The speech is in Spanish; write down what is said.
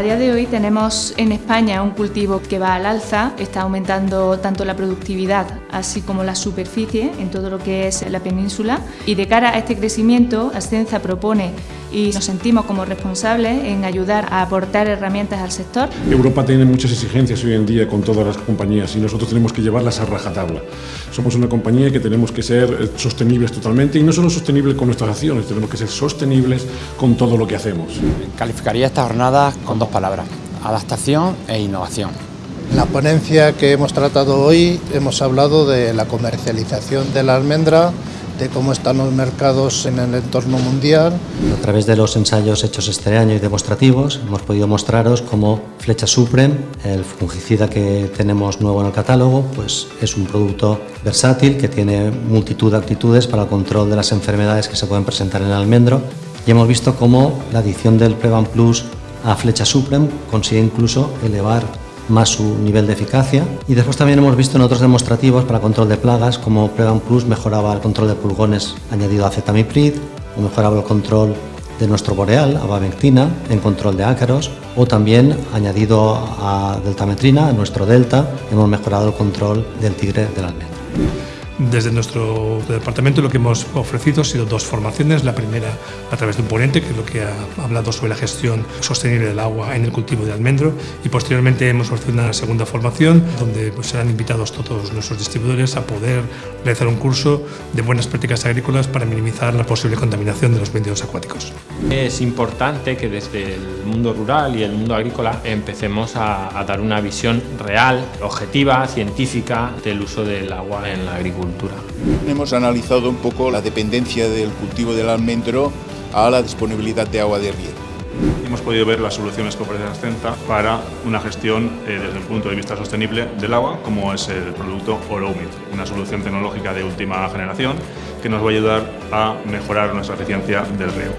A día de hoy tenemos en España un cultivo que va al alza, está aumentando tanto la productividad así como la superficie en todo lo que es la península y de cara a este crecimiento Ascenza propone y nos sentimos como responsables en ayudar a aportar herramientas al sector. Europa tiene muchas exigencias hoy en día con todas las compañías y nosotros tenemos que llevarlas a rajatabla. Somos una compañía que tenemos que ser eh, sostenibles totalmente y no solo sostenibles con nuestras acciones, tenemos que ser sostenibles con todo lo que hacemos. Calificaría esta jornada con dos palabras, adaptación e innovación. En la ponencia que hemos tratado hoy hemos hablado de la comercialización de la almendra, de cómo están los mercados en el entorno mundial. A través de los ensayos hechos este año y demostrativos hemos podido mostraros cómo Flecha Supreme, el fungicida que tenemos nuevo en el catálogo, pues es un producto versátil que tiene multitud de actitudes para el control de las enfermedades que se pueden presentar en el almendro y hemos visto cómo la adición del Prevan Plus a Flecha Supreme consigue incluso elevar más su nivel de eficacia. Y después también hemos visto en otros demostrativos para control de plagas como Prevan Plus mejoraba el control de pulgones añadido a cetamiprid o mejoraba el control de nuestro boreal, abamectina, en control de ácaros, o también añadido a deltametrina, a nuestro delta, hemos mejorado el control del tigre del almendro. Desde nuestro departamento lo que hemos ofrecido ha sido dos formaciones. La primera a través de un ponente, que es lo que ha hablado sobre la gestión sostenible del agua en el cultivo de almendro. Y posteriormente hemos ofrecido una segunda formación donde pues, serán invitados todos nuestros distribuidores a poder realizar un curso de buenas prácticas agrícolas para minimizar la posible contaminación de los medios acuáticos. Es importante que desde el mundo rural y el mundo agrícola empecemos a, a dar una visión real, objetiva, científica del uso del agua en la agricultura. Hemos analizado un poco la dependencia del cultivo del almendro a la disponibilidad de agua de riego. Hemos podido ver las soluciones que ofrece Ascenta para una gestión eh, desde el punto de vista sostenible del agua, como es el producto Oromit, una solución tecnológica de última generación que nos va a ayudar a mejorar nuestra eficiencia del riego.